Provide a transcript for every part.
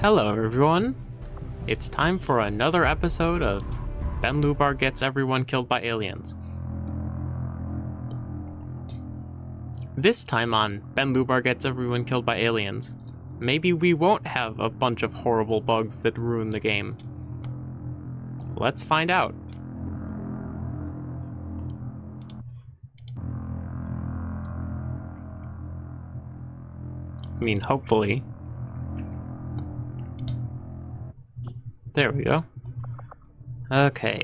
Hello, everyone. It's time for another episode of Ben Lubar Gets Everyone Killed by Aliens. This time on Ben Lubar Gets Everyone Killed by Aliens, maybe we won't have a bunch of horrible bugs that ruin the game. Let's find out. I mean, hopefully. There we go. Okay.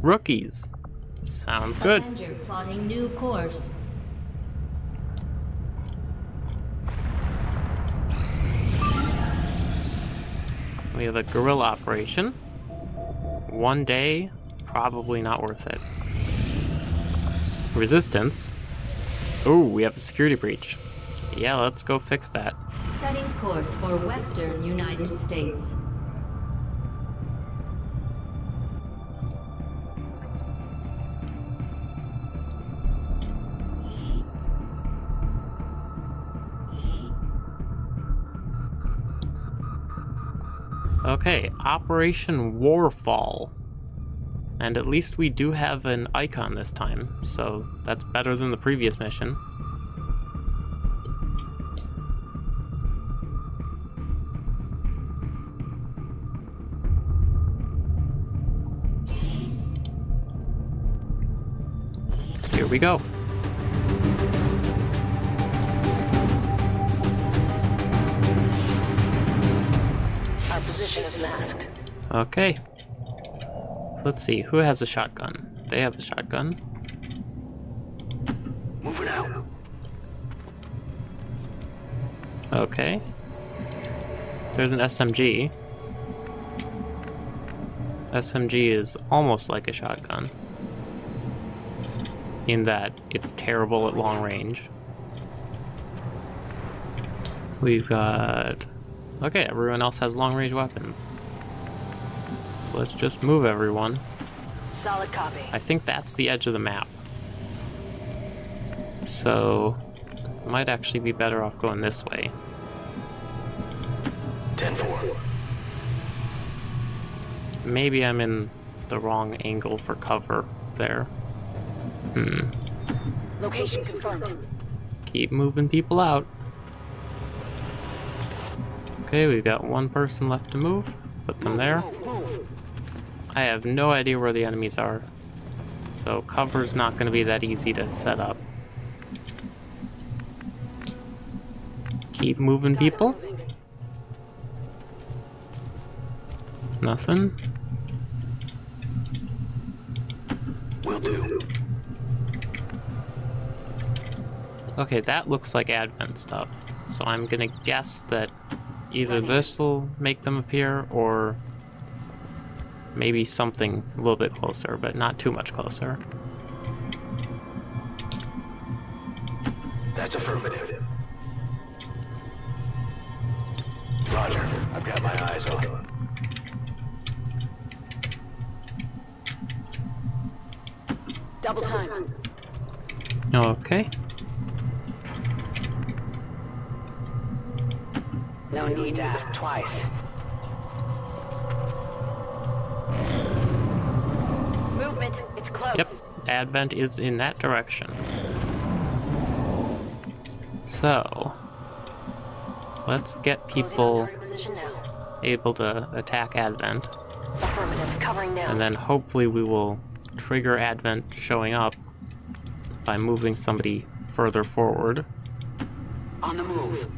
Rookies. Sounds good. Plotting new course. We have a guerrilla operation. One day, probably not worth it. Resistance. Oh, we have a security breach. Yeah, let's go fix that. Setting course for Western United States. Okay, Operation Warfall. And at least we do have an icon this time, so that's better than the previous mission. Here we go. Our position is masked. Okay. Let's see, who has a shotgun? They have a shotgun. Moving out. Okay. There's an SMG. SMG is almost like a shotgun. In that it's terrible at long range. We've got... Okay, everyone else has long range weapons. So let's just move everyone. Solid copy. I think that's the edge of the map. So, might actually be better off going this way. 10-4. Maybe I'm in the wrong angle for cover there. Hmm. Location confirmed. Keep moving people out. Okay, we've got one person left to move. Put them there. Move, move. I have no idea where the enemies are. So cover's not going to be that easy to set up. Keep moving people. Nothing. Will do. Okay, that looks like Advent stuff. So I'm gonna guess that either this will make them appear or maybe something a little bit closer, but not too much closer. That's affirmative. Roger. I've got my eyes on. Double time. Okay. No need to ask twice. Advent is in that direction. So, let's get people target position now. able to attack Advent, Affirmative. Covering and then hopefully we will trigger Advent showing up by moving somebody further forward. On the move.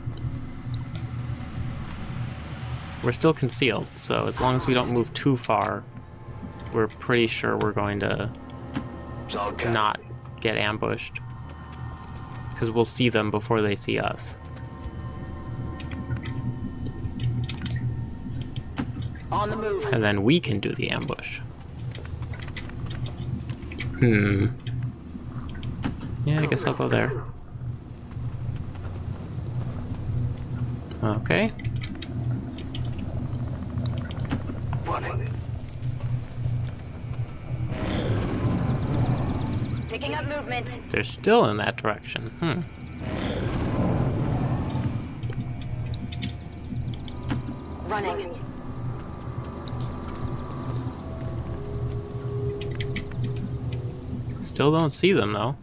We're still concealed, so as long as we don't move too far, we're pretty sure we're going to Solid copy. Not get ambushed. Because we'll see them before they see us. On the move. And then we can do the ambush. Hmm. Yeah, I guess I'll go there. Okay. Running. They're still in that direction. Hmm. Running. Still don't see them though.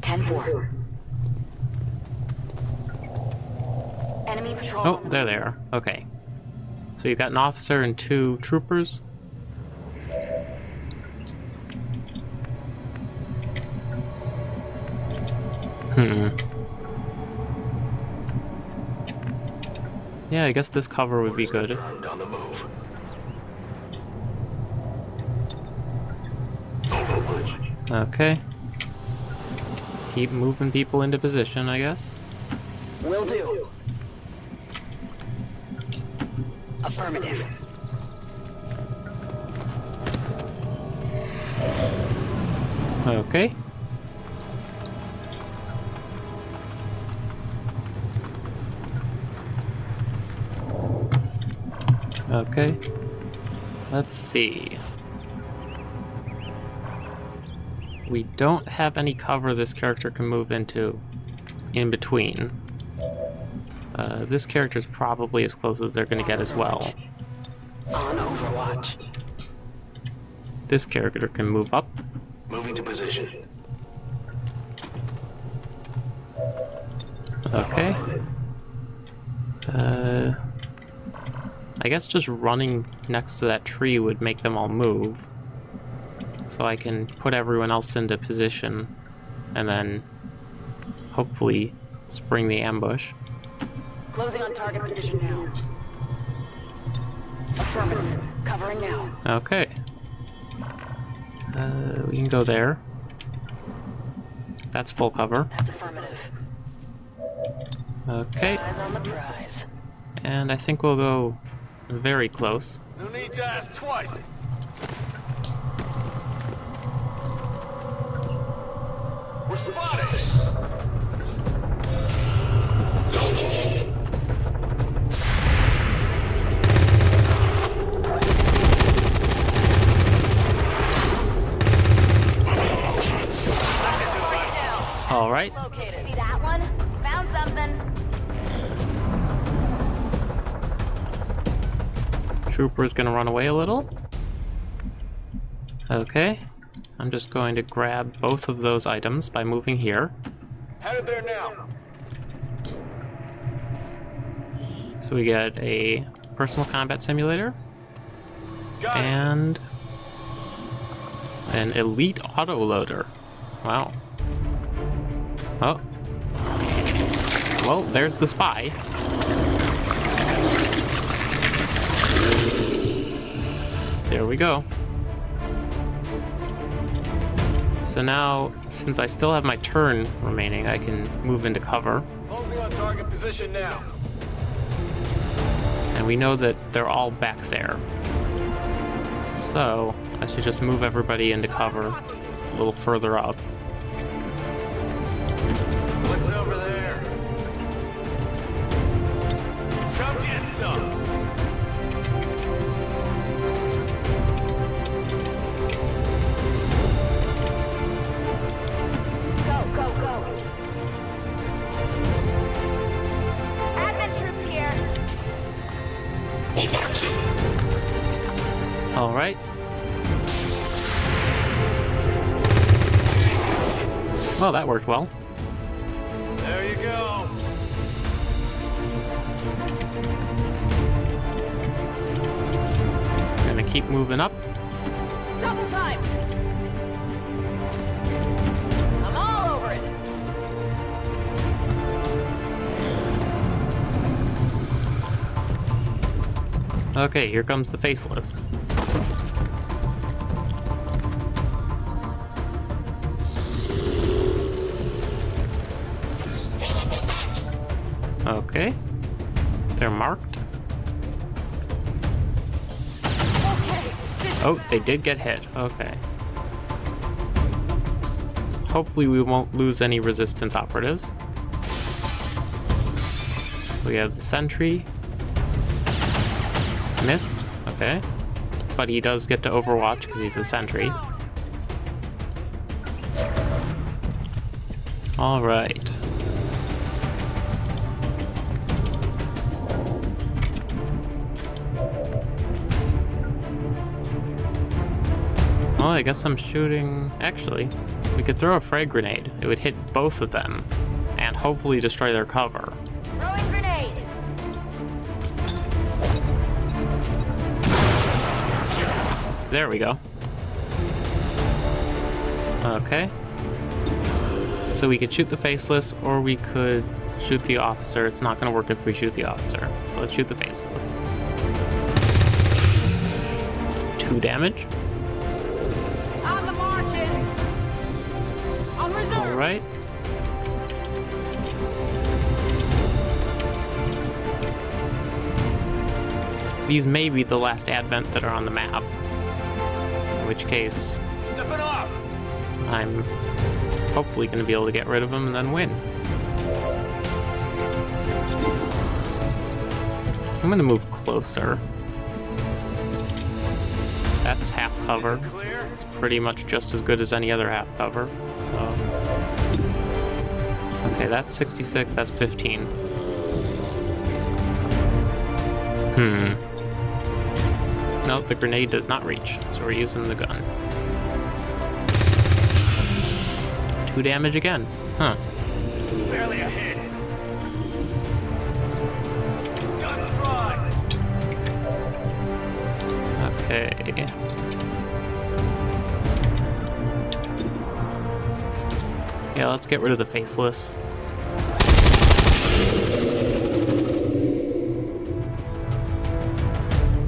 Ten four. Enemy patrol. Oh, there they are. Okay. So you've got an officer and two troopers. Hmm. Yeah, I guess this cover would be good. Confirmed on the move. Overwatch. Okay. Keep moving people into position, I guess. Will do. Affirmative. Okay. Okay. Let's see. We don't have any cover this character can move into in between. Uh, this character is probably as close as they're going to get as well. On Overwatch. This character can move up. Moving to position. Okay. Uh, I guess just running next to that tree would make them all move. So I can put everyone else into position and then hopefully spring the ambush. Closing on target position now. Affirmative. Covering now. Okay. Uh, we can go there. That's full cover. That's affirmative. Okay, Eyes on the prize. and I think we'll go very close. No need to ask twice. We're spotted. All right. Located. See that one? Found something. Trooper's gonna run away a little. Okay. I'm just going to grab both of those items by moving here. Headed there now. So we get a personal combat simulator Got it. and an elite autoloader. Wow. Oh. Well, there's the spy. There we go. So now, since I still have my turn remaining, I can move into cover. Closing on target position now. And we know that they're all back there. So, I should just move everybody into cover a little further up. Well, that worked well. There you go. Gonna keep moving up. Double time. I'm all over it. Okay, here comes the faceless. Okay. They're marked. Oh, they did get hit. Okay. Hopefully we won't lose any resistance operatives. we have the sentry. Missed. Okay. But he does get to overwatch because he's a sentry. Alright. I guess I'm shooting... Actually, we could throw a frag grenade. It would hit both of them, and hopefully destroy their cover. Throwing grenade. There we go. Okay. So we could shoot the faceless, or we could shoot the officer. It's not going to work if we shoot the officer. So let's shoot the faceless. Two damage. Alright. These may be the last advent that are on the map. In which case! I'm hopefully going to be able to get rid of them and then win. I'm going to move closer. That's half cover. It's pretty much just as good as any other half cover, so... Okay, that's 66, that's 15. Hmm. Nope, the grenade does not reach, so we're using the gun. Two damage again. Huh. Barely a hit. Guns dry! Okay. Yeah, let's get rid of the faceless.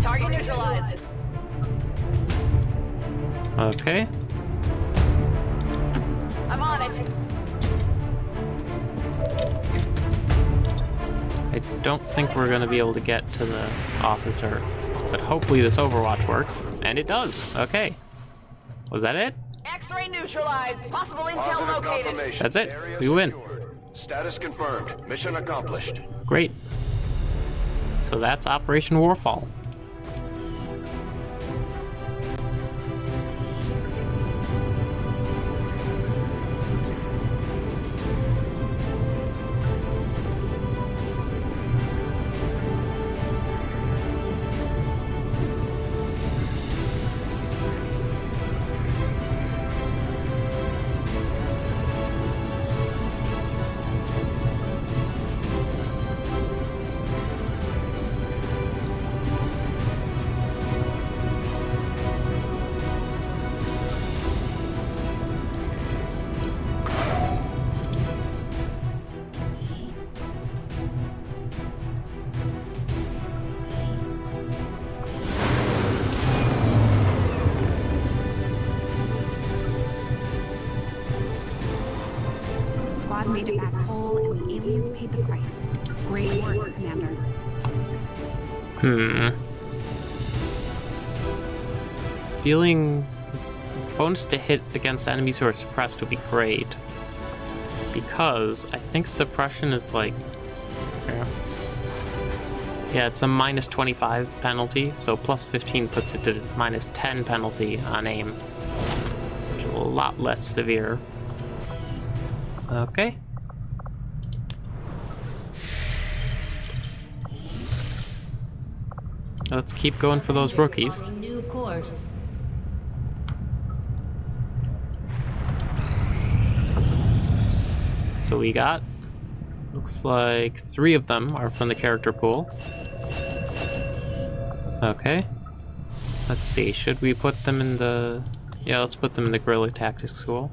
Target neutralized. Okay. I'm on it. I don't think we're gonna be able to get to the officer, but hopefully this Overwatch works, and it does. Okay. Was that it? X-ray neutralized. Possible intel located. That's it. We win. Status confirmed. Mission accomplished. Great. So that's Operation Warfall. Squad made it back whole, and the aliens paid the price. Great work, Commander. Hmm. Dealing bonus to hit against enemies who are suppressed would be great. Because I think suppression is like. Yeah, yeah it's a minus 25 penalty, so plus 15 puts it to minus 10 penalty on aim. Which is a lot less severe. Okay. Let's keep going for those rookies. So we got, looks like three of them are from the character pool. Okay. Let's see, should we put them in the, yeah, let's put them in the guerrilla tactics school.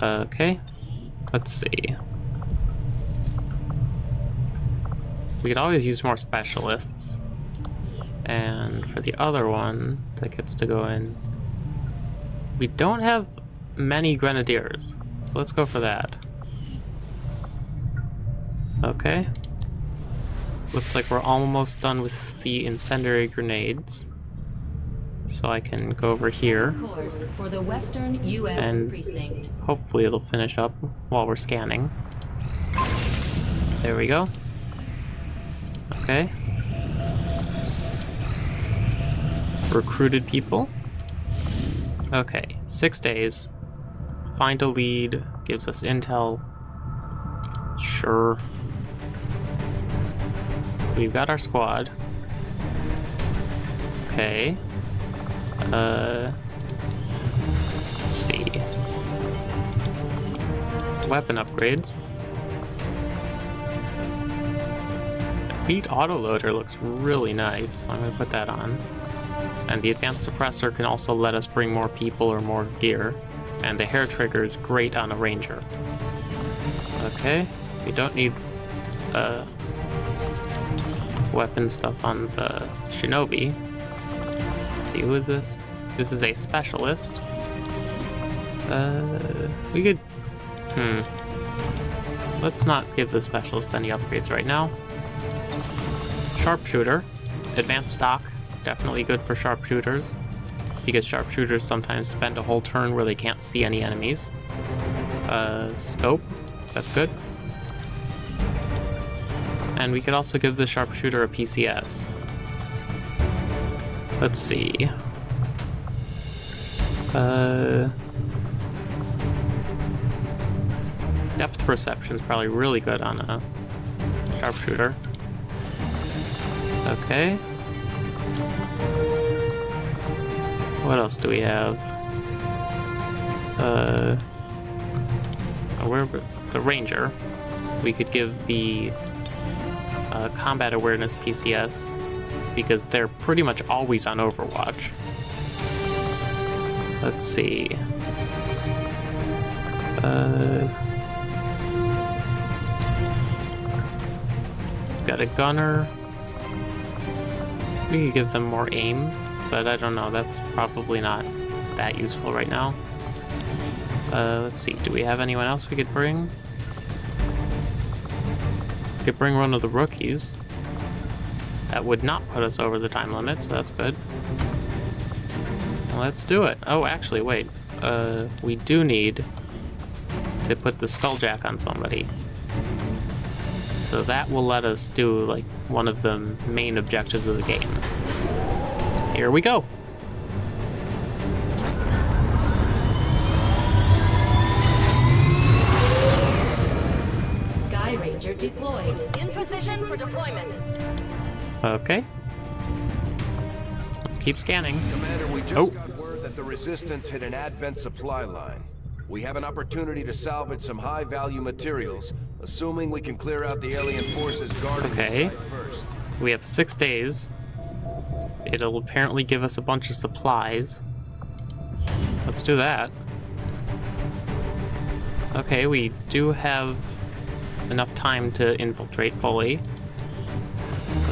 Okay. Let's see. We could always use more specialists. And for the other one that gets to go in, we don't have many grenadiers. So let's go for that. Okay. Looks like we're almost done with the incendiary grenades. So I can go over here. For the Western U.S. And- precinct. Hopefully it'll finish up while we're scanning. There we go. Okay. Recruited people. Okay, six days. Find a lead, gives us intel. Sure. We've got our squad. Okay. Uh. Let's see. Weapon upgrades. Elite autoloader looks really nice. I'm gonna put that on. And the advanced suppressor can also let us bring more people or more gear. And the hair trigger is great on a ranger. Okay, we don't need uh, weapon stuff on the shinobi. Let's see, who is this? This is a specialist. Uh, we could... Hmm. Let's not give the specialist any upgrades right now. Sharpshooter. Advanced stock. Definitely good for sharpshooters. Because sharpshooters sometimes spend a whole turn where they can't see any enemies. Uh, scope. That's good. And we could also give the sharpshooter a PCS. Let's see. Uh, depth perception is probably really good on a sharpshooter. Okay. What else do we have? Uh, where the ranger? We could give the uh, combat awareness PCS because they're pretty much always on Overwatch. Let's see. Uh, got a gunner. We could give them more aim, but I don't know. That's probably not that useful right now. Uh, let's see. Do we have anyone else we could bring? We could bring one of the rookies. That would not put us over the time limit, so that's good. Let's do it. Oh, actually, wait. Uh, we do need to put the Skulljack on somebody. So that will let us do, like, one of the main objectives of the game. Here we go! Sky Ranger deployed. In position for deployment. Okay. Let's keep scanning. Commander, we just Oh. got word that the Resistance hit an Advent supply line. We have an opportunity to salvage some high-value materials, assuming we can clear out the alien forces guarding Okay. first. So we have six days. It'll apparently give us a bunch of supplies. Let's do that. Okay, we do have enough time to infiltrate fully.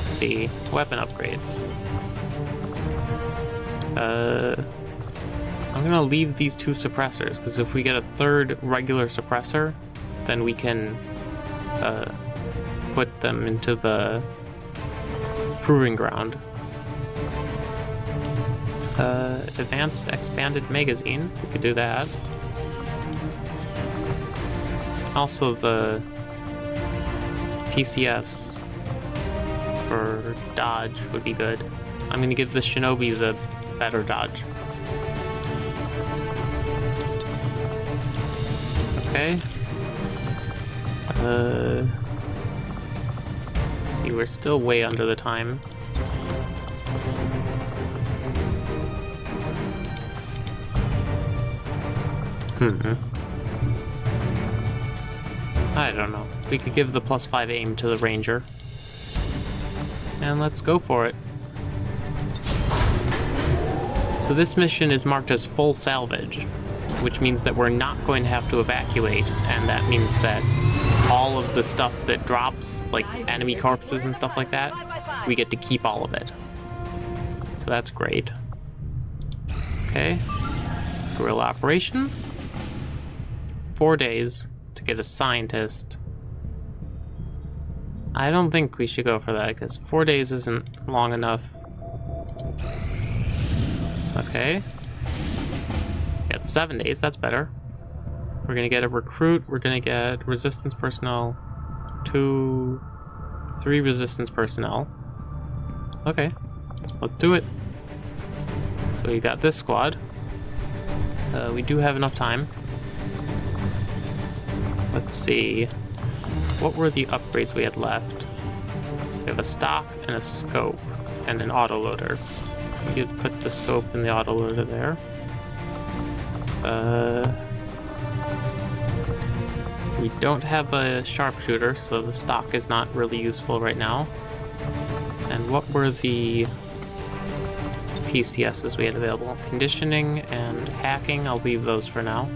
Let's see. Weapon upgrades. Uh, I'm gonna leave these two suppressors, because if we get a third regular suppressor, then we can uh, put them into the proving ground. Uh, advanced expanded magazine. We could do that. Also the PCS for dodge would be good. I'm gonna give the shinobi the better dodge. Okay. Uh, see, we're still way under the time. Hmm. I don't know. We could give the plus five aim to the ranger. And let's go for it. So this mission is marked as full salvage, which means that we're not going to have to evacuate, and that means that all of the stuff that drops, like enemy corpses and stuff like that, we get to keep all of it. So that's great. Okay. Guerrilla operation. Four days to get a scientist. I don't think we should go for that, because four days isn't long enough. Okay. Got seven days, that's better. We're gonna get a recruit, we're gonna get resistance personnel, two Three resistance personnel. Okay, let's do it. So we got this squad. Uh, we do have enough time. Let's see. What were the upgrades we had left? We have a stock and a scope and an autoloader. We could put the scope and the autoloader there. Uh, we don't have a sharpshooter, so the stock is not really useful right now. And what were the PCSs we had available? Conditioning and hacking, I'll leave those for now.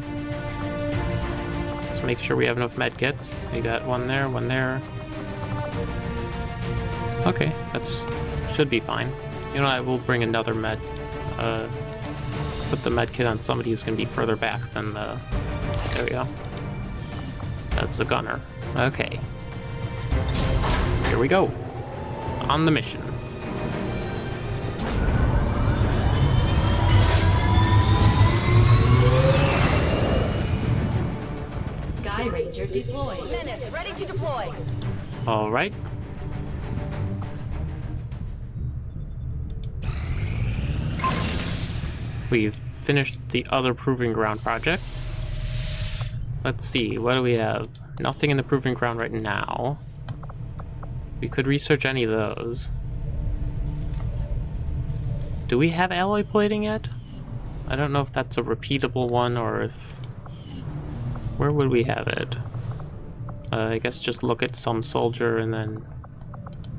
Let's make sure we have enough med kits. We got one there, one there. Okay, that's should be fine. You know, I will bring another med. Uh, put the med kit on somebody who's going to be further back than the. There we go. That's the gunner. Okay. Here we go. On the mission. Sky Ranger deployed. Menace, ready to deploy. All right. We've finished the other Proving Ground project. Let's see, what do we have? Nothing in the Proving Ground right now. We could research any of those. Do we have alloy plating yet? I don't know if that's a repeatable one or if... Where would we have it? Uh, I guess just look at some soldier and then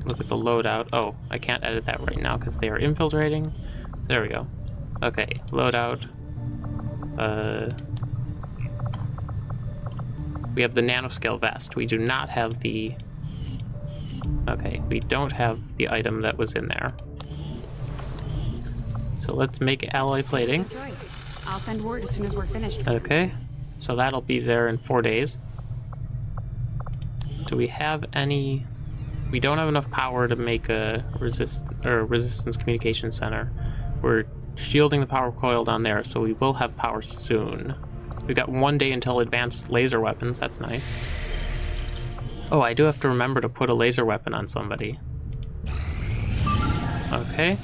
look at the loadout. Oh, I can't edit that right now because they are infiltrating. There we go. Okay, loadout. Uh, we have the nanoscale vest. We do not have the... Okay, we don't have the item that was in there. So let's make alloy plating. Choice. I'll send word as soon as we're finished. Okay, so that'll be there in four days. Do we have any... We don't have enough power to make a resist or resistance communication center. We're shielding the power coil down there, so we will have power soon. We've got one day until advanced laser weapons, that's nice. Oh, I do have to remember to put a laser weapon on somebody. Okay.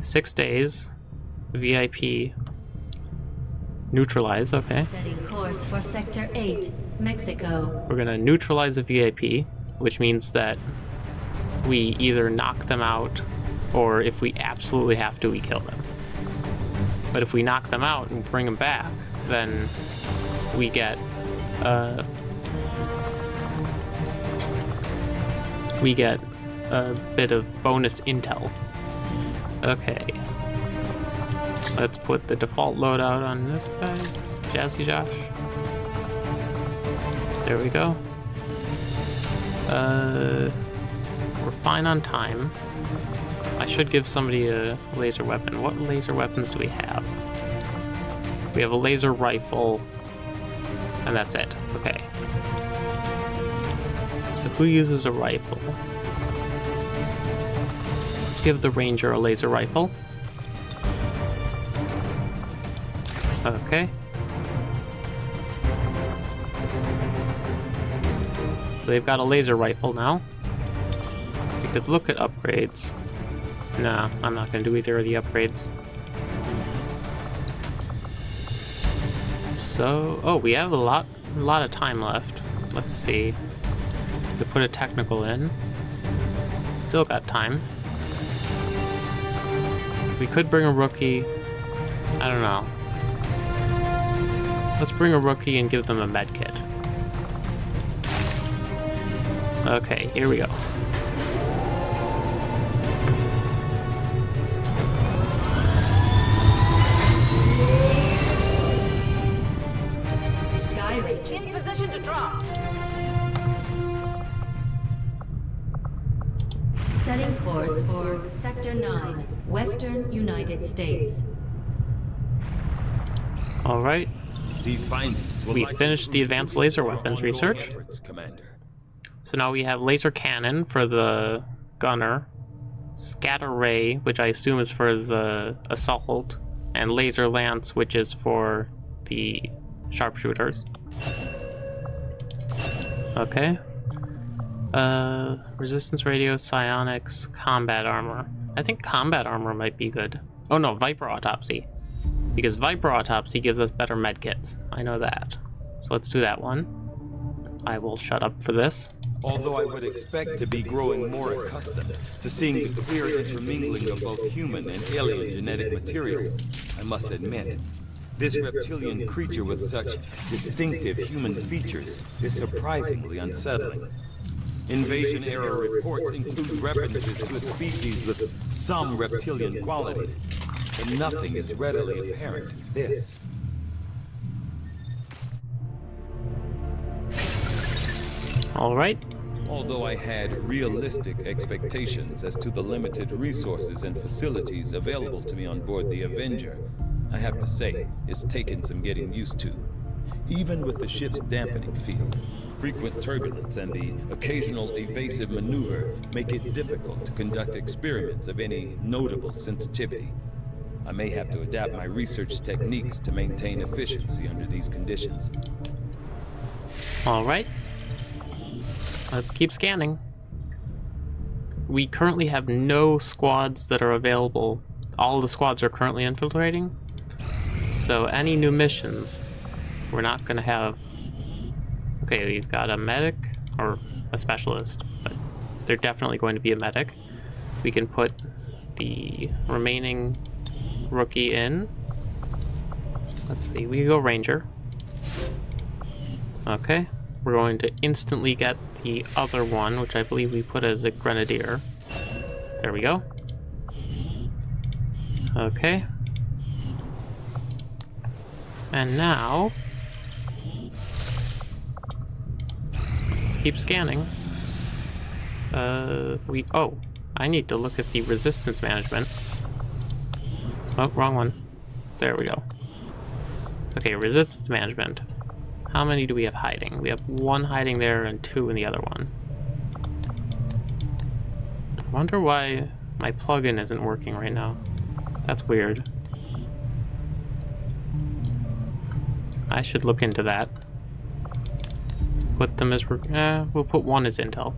Six days. VIP. Neutralize, okay. Setting course for Sector 8, Mexico. We're gonna neutralize a VIP, which means that we either knock them out, or if we absolutely have to, we kill them. But if we knock them out and bring them back, then we get, uh, we get a bit of bonus intel. Okay. Let's put the default loadout on this guy, Jazzy Josh. There we go. Uh, we're fine on time. I should give somebody a laser weapon. What laser weapons do we have? We have a laser rifle, and that's it. Okay. So who uses a rifle? Let's give the ranger a laser rifle. Okay. So they've got a laser rifle now. We could look at upgrades. Nah, I'm not going to do either of the upgrades. So, oh, we have a lot, a lot of time left. Let's see. We put a technical in. Still got time. We could bring a rookie. I don't know. Let's bring a rookie and give them a med kit. Okay, here we go. Sky In position to drop. Setting course for Sector 9, Western United States. Alright, These findings we finished the advanced laser weapons research. efforts. So now we have laser cannon for the gunner, scatter ray, which I assume is for the assault, and laser lance, which is for the sharpshooters. Okay. Uh, resistance radio, psionics, combat armor. I think combat armor might be good. Oh no, Viper Autopsy. Because Viper Autopsy gives us better medkits. I know that. So let's do that one. I will shut up for this. Although I would expect to be growing more accustomed to seeing the clear intermingling of both human and alien genetic material, I must admit, this reptilian creature with such distinctive human features is surprisingly unsettling. Invasion-era reports include references to a species with some reptilian qualities, but nothing as readily apparent as this. Alright. Although I had realistic expectations as to the limited resources and facilities available to me on board the Avenger, I have to say, it's taken some getting used to. Even with the ship's dampening field, frequent turbulence and the occasional evasive maneuver make it difficult to conduct experiments of any notable sensitivity. I may have to adapt my research techniques to maintain efficiency under these conditions. Alright. Let's keep scanning. We currently have no squads that are available. All the squads are currently infiltrating. So any new missions, we're not going to have... Okay, we've got a medic, or a specialist, but they're definitely going to be a medic. We can put the remaining rookie in. Let's see, we go ranger. Okay, we're going to instantly get the other one, which I believe we put as a grenadier. There we go. Okay. And now... Let's keep scanning. Uh, we... Oh, I need to look at the resistance management. Oh, wrong one. There we go. Okay, resistance management. How many do we have hiding? We have one hiding there and two in the other one. I wonder why my plugin isn't working right now. That's weird. I should look into that. Put them as... Eh, we'll put one as intel.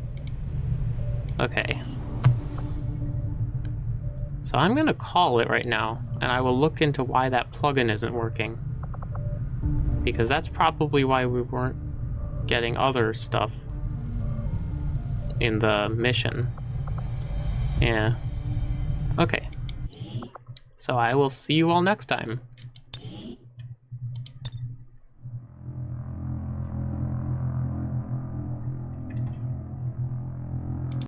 Okay. So I'm going to call it right now, and I will look into why that plugin isn't working. Because that's probably why we weren't getting other stuff in the mission. Yeah. Okay. So I will see you all next time.